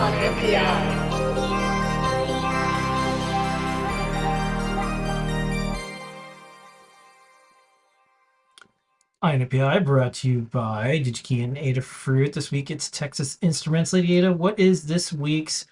on NPI. INPI brought to you by DigiKey and Adafruit. This week it's Texas Instruments. Lady Ada, what is this week's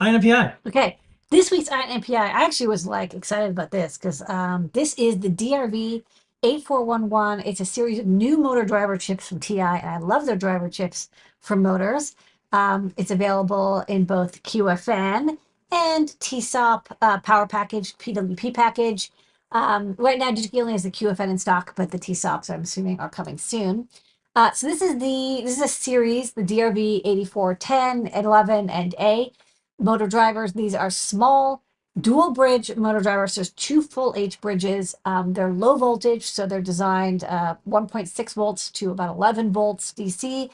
INPI? Okay, this week's INPI, I actually was like excited about this because um, this is the DRV 8411. It's a series of new motor driver chips from TI, and I love their driver chips for motors. Um, it's available in both QFN and TSOP uh, power package, PWP package. Um, right now, DigiKey only has the QFN in stock, but the TSOPs, I'm assuming, are coming soon. Uh, so this is the this is a series, the DRV 8410, 11, and A motor drivers. These are small dual bridge motor drivers. There's two full H bridges. Um, they're low voltage, so they're designed uh, 1.6 volts to about 11 volts DC,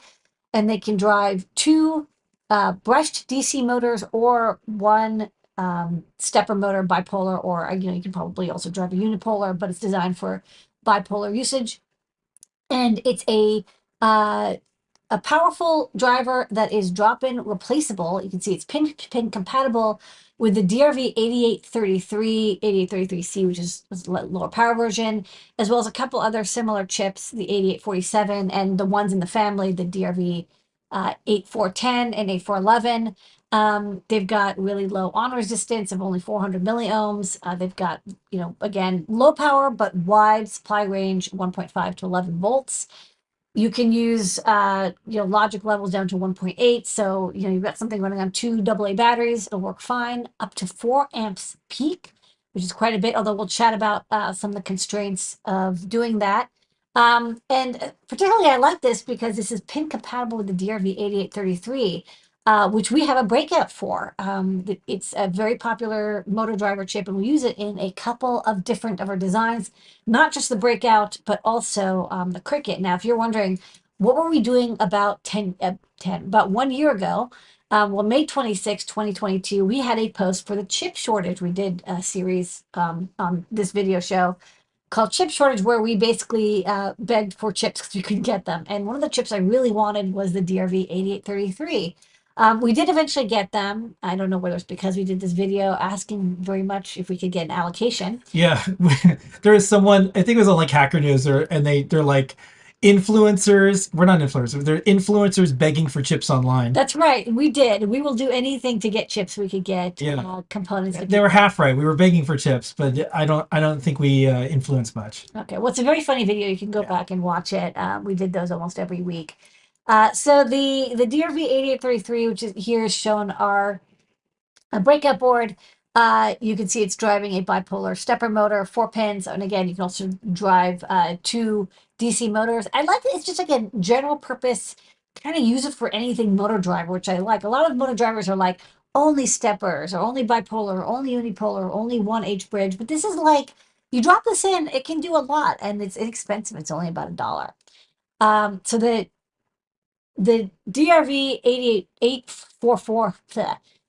and they can drive two uh, brushed DC motors or one um, stepper motor, bipolar, or you know you can probably also drive a unipolar, but it's designed for bipolar usage. And it's a uh, a powerful driver that is drop-in replaceable. You can see it's pin pin compatible with the DRV 8833, 8833C, which is lower power version, as well as a couple other similar chips, the 8847 and the ones in the family, the DRV uh, 8410 and 8411. Um, they've got really low on resistance of only 400 milliohms. Uh, they've got, you know, again, low power, but wide supply range, 1.5 to 11 volts. You can use, uh, you know, logic levels down to 1.8. So, you know, you've got something running on two AA batteries. It'll work fine up to four amps peak, which is quite a bit, although we'll chat about uh, some of the constraints of doing that. Um, and particularly I like this because this is pin compatible with the DRV 8833, uh, which we have a breakout for. Um, it's a very popular motor driver chip, and we use it in a couple of different of our designs, not just the breakout, but also um, the Crickit. Now, if you're wondering, what were we doing about 10, uh, 10 about one year ago? Um, well, May 26, 2022, we had a post for the chip shortage. We did a series um, on this video show called Chip Shortage, where we basically uh, begged for chips because we couldn't get them. And one of the chips I really wanted was the DRV 8833. Um, we did eventually get them. I don't know whether it's because we did this video asking very much if we could get an allocation. Yeah, there is someone, I think it was on like Hacker News, or, and they, they're like, influencers we're not influencers they're influencers begging for chips online that's right we did we will do anything to get chips we could get yeah. uh, components they were half right we were begging for chips but i don't i don't think we uh, influence much okay well it's a very funny video you can go yeah. back and watch it uh, we did those almost every week uh, so the the drv 8833 which is here is shown our a breakout board uh, you can see it's driving a bipolar stepper motor, four pins, and again, you can also drive uh, two DC motors. I like it. It's just like a general purpose, kind of use it for anything motor driver, which I like. A lot of motor drivers are like only steppers or only bipolar, or only unipolar, or only one H bridge. But this is like, you drop this in, it can do a lot and it's inexpensive. It's only about a dollar. Um, so the the DRV 88844,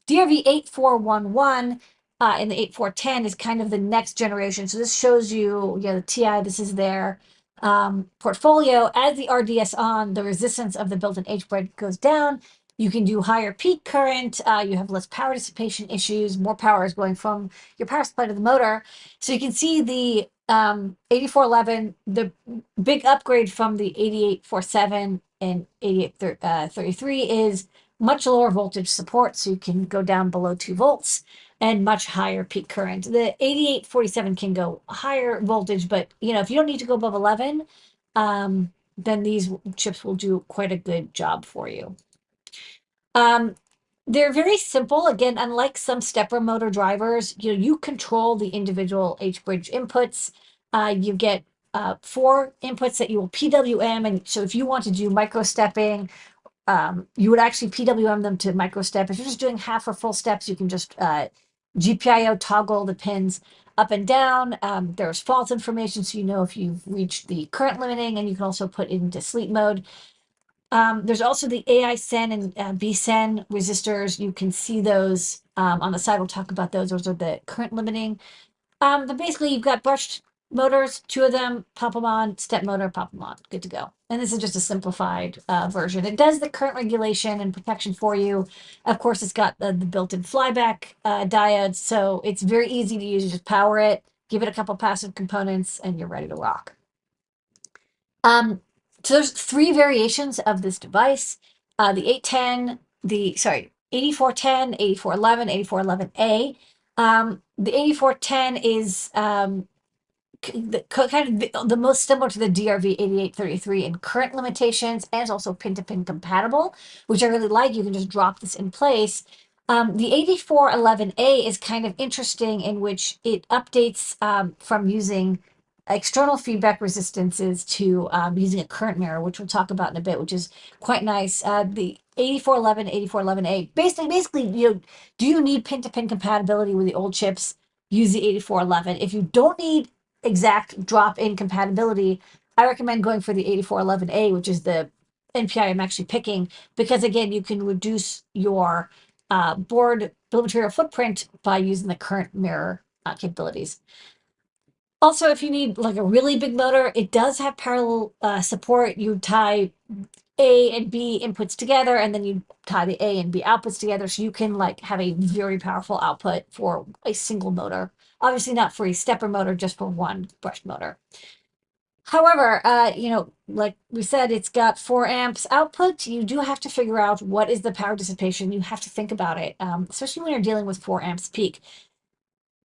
DRV 8411 uh, in the 8410 is kind of the next generation. So this shows you, you know, the TI, this is their um, portfolio. As the RDS on, the resistance of the built-in H-bridge goes down. You can do higher peak current. Uh, you have less power dissipation issues. More power is going from your power supply to the motor. So you can see the um, 8411, the big upgrade from the 8847 and 8833 uh, is much lower voltage support. So you can go down below two volts and much higher peak current. The 8847 can go higher voltage, but you know, if you don't need to go above 11, um, then these chips will do quite a good job for you. Um, they're very simple. Again, unlike some stepper motor drivers, you know, you control the individual H-bridge inputs. Uh, you get uh, four inputs that you will PWM. And so if you want to do micro stepping um, you would actually PWM them to micro step. If you're just doing half or full steps, you can just uh, GPIO toggle the pins up and down. Um, there's false information, so you know if you've reached the current limiting, and you can also put it into sleep mode. Um, there's also the AISEN and uh, BISEN resistors. You can see those um, on the side. We'll talk about those. Those are the current limiting. Um, but basically, you've got brushed motors, two of them, pop them on, step motor, pop them on, good to go. And this is just a simplified uh, version. It does the current regulation and protection for you. Of course, it's got the, the built-in flyback uh, diodes, so it's very easy to use. You just power it, give it a couple passive components, and you're ready to rock. Um, so there's three variations of this device. Uh, the 810, the, sorry, 8410, 8411, 8411A. Um, the 8410 is um, the, kind of the, most similar to the DRV 8833 in current limitations and also pin to pin compatible, which I really like. You can just drop this in place. Um, the 8411A is kind of interesting in which it updates um, from using external feedback resistances to um, using a current mirror, which we'll talk about in a bit, which is quite nice. Uh, the 8411, 8411A, basically, basically, you know, do you need pin-to-pin compatibility with the old chips? Use the 8411. If you don't need exact drop-in compatibility, I recommend going for the 8411A, which is the NPI I'm actually picking, because again, you can reduce your uh, board bill material footprint by using the current mirror uh, capabilities. Also, if you need like a really big motor, it does have parallel uh, support. You tie A and B inputs together, and then you tie the A and B outputs together, so you can like have a very powerful output for a single motor. Obviously, not for a stepper motor, just for one brush motor. However, uh, you know, like we said, it's got four amps output. You do have to figure out what is the power dissipation. You have to think about it, um, especially when you're dealing with four amps peak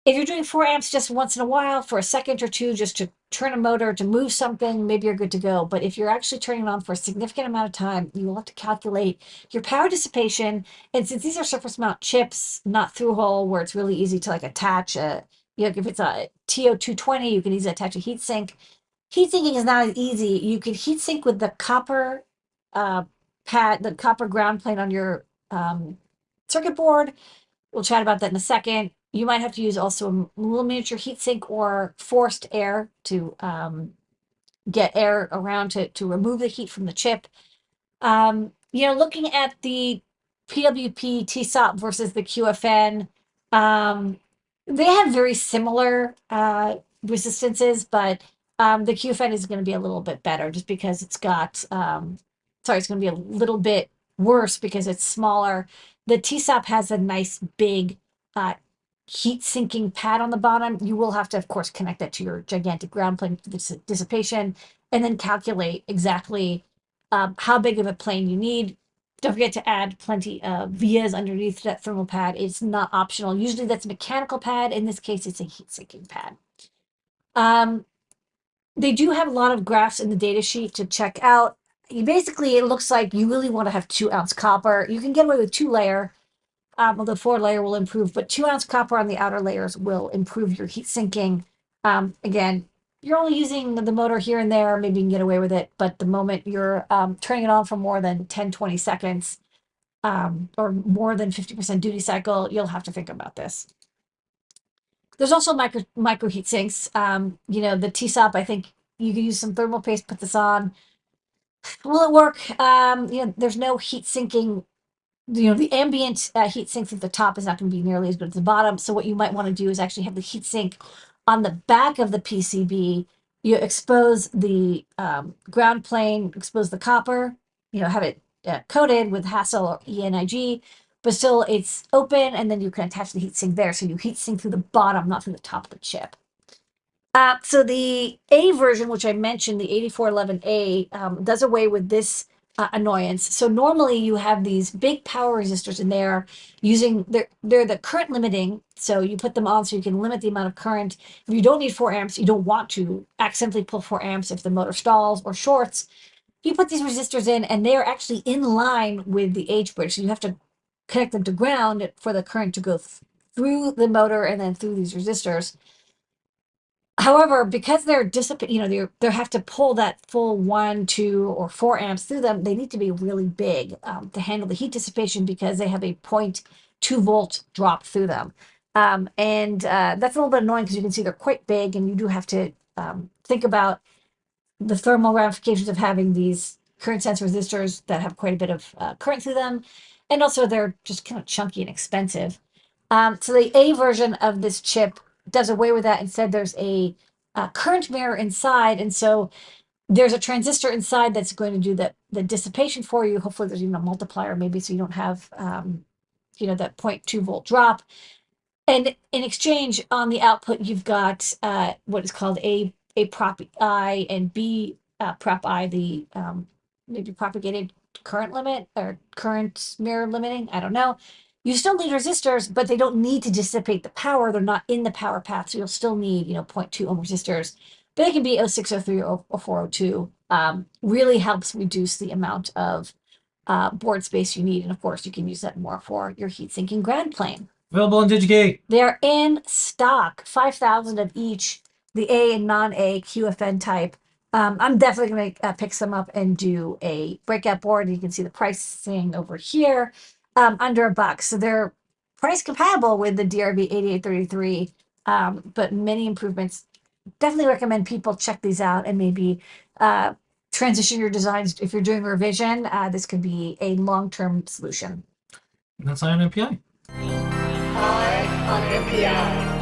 if you're doing four amps just once in a while for a second or two, just to turn a motor, to move something, maybe you're good to go. But if you're actually turning it on for a significant amount of time, you will have to calculate your power dissipation. And since these are surface mount chips, not through hole, where it's really easy to like attach a, you know, if it's a TO220, you can easily attach a heat sink. Heat sinking is not as easy. You can heat sink with the copper uh, pad, the copper ground plane on your um, circuit board. We'll chat about that in a second you might have to use also a little miniature heatsink or forced air to um, get air around to, to remove the heat from the chip. Um, you know, looking at the PWP TSOP versus the QFN, um, they have very similar uh, resistances, but um, the QFN is going to be a little bit better just because it's got, um, sorry, it's going to be a little bit worse because it's smaller. The TSOP has a nice big uh, heat sinking pad on the bottom. You will have to, of course, connect that to your gigantic ground plane dissipation and then calculate exactly um, how big of a plane you need. Don't forget to add plenty of vias underneath that thermal pad. It's not optional. Usually that's a mechanical pad. In this case, it's a heat sinking pad. Um, they do have a lot of graphs in the data sheet to check out. Basically, it looks like you really want to have two ounce copper. You can get away with two layer um, the four layer will improve, but two ounce copper on the outer layers will improve your heat sinking. Um, again, you're only using the motor here and there, maybe you can get away with it, but the moment you're um, turning it on for more than 10, 20 seconds, um, or more than 50% duty cycle, you'll have to think about this. There's also micro, micro heat sinks. Um, you know, the TSOP, I think you can use some thermal paste, put this on. Will it work? Um, you know, there's no heat sinking you know, the ambient uh, heat sinks at the top is not going to be nearly as good as the bottom. So what you might want to do is actually have the heat sink on the back of the PCB. You expose the um, ground plane, expose the copper, you know, have it uh, coated with HASL or ENIG, but still it's open and then you can attach the heat sink there. So you heat sink through the bottom, not through the top of the chip. Uh, so the A version, which I mentioned, the 8411A, um, does away with this uh, annoyance. So normally you have these big power resistors in there using they're they're the current limiting. So you put them on so you can limit the amount of current. If you don't need four amps, you don't want to accidentally pull four amps if the motor stalls or shorts. You put these resistors in and they are actually in line with the H bridge. So you have to connect them to ground for the current to go th through the motor and then through these resistors. However, because they're dissipate, you know, they they have to pull that full one, two, or four amps through them. They need to be really big um, to handle the heat dissipation because they have a 0.2 volt drop through them, um, and uh, that's a little bit annoying because you can see they're quite big, and you do have to um, think about the thermal ramifications of having these current sense resistors that have quite a bit of uh, current through them, and also they're just kind of chunky and expensive. Um, so the A version of this chip does away with that. Instead, there's a uh, current mirror inside, and so there's a transistor inside that's going to do the the dissipation for you. Hopefully, there's even a multiplier, maybe, so you don't have um, you know that 0.2 volt drop. And in exchange, on the output, you've got uh, what is called a a prop I and B uh, prop I, the um, maybe propagated current limit or current mirror limiting. I don't know. You still need resistors, but they don't need to dissipate the power. They're not in the power path, so you'll still need you know 0.2 ohm resistors. But it can be 0603 or, or 402. Um, really helps reduce the amount of uh, board space you need, and of course, you can use that more for your heat sinking ground plane. Available on DigiKey. They're in stock, 5,000 of each, the A and non-A QFN type. Um, I'm definitely going to uh, pick some up and do a breakout board. You can see the pricing over here, um, under a buck. So they're price compatible with the DRV 8833, um, but many improvements. Definitely recommend people check these out and maybe uh, transition your designs. If you're doing revision, uh, this could be a long-term solution. And that's Ion NPI. Eye on NPI.